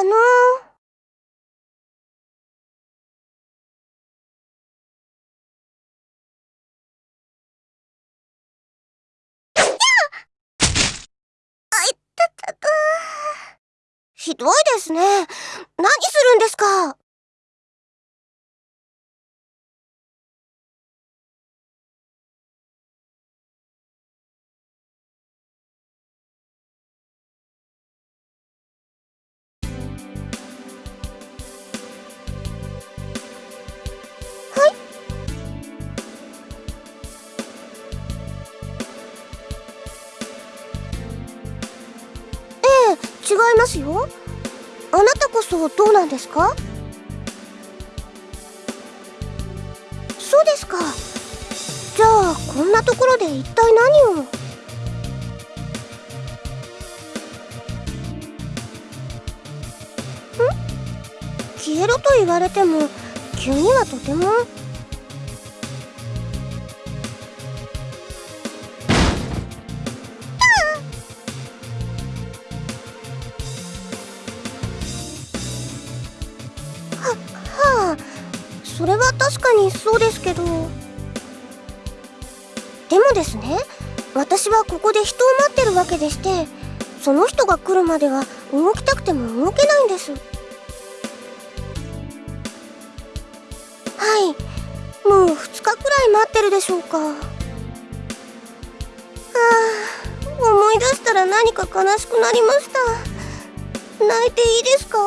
あのひどいですね。何するんですか。いますよ。あなたこそどうなんですか？そうですか。じゃあこんなところで一体何を？消えろと言われても急にはとても。確かにそうですけど。でもですね私はここで人を待ってるわけでしてその人が来るまでは動きたくても動けないんです。はい。もう2日くらい待ってるでしょうか。はあ思い出したら何か悲しくなりました。泣いていいですか？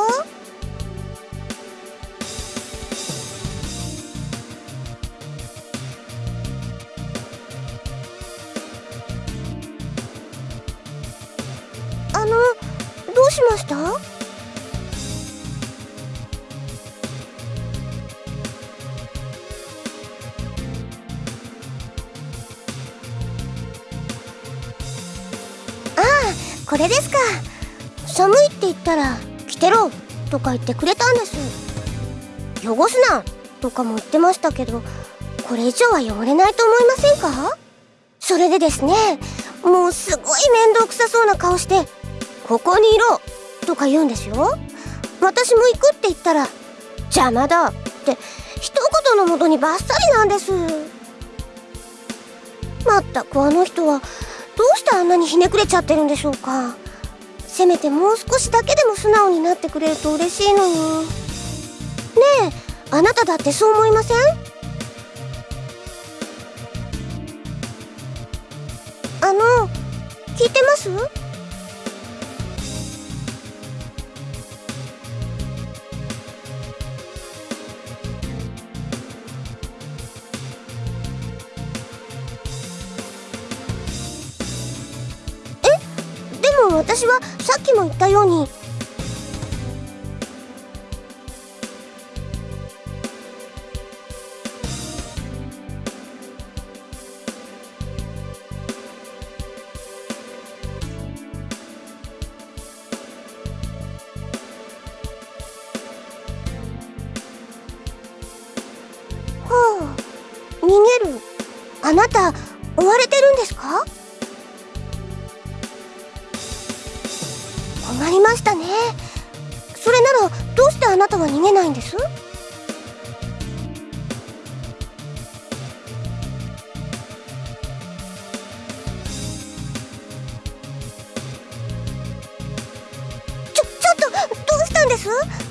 うしました？ああこれですか。寒いって言ったら「着てろ」とか言ってくれたんです。汚すなとかも言ってましたけどこれ以上は汚れないと思いませんか？それでですねもうすごい面倒くさそうな顔してここにいろとか言うんですよ。私も行くって言ったら邪魔だって一言のもとにバッサリなんです。まったくあの人はどうしてあんなにひねくれちゃってるんでしょうか。せめてもう少しだけでも素直になってくれると嬉しいのにねえあなただってそう思いません？あの聞いてます？私はさっきも言ったようにちょっとどうしたんです。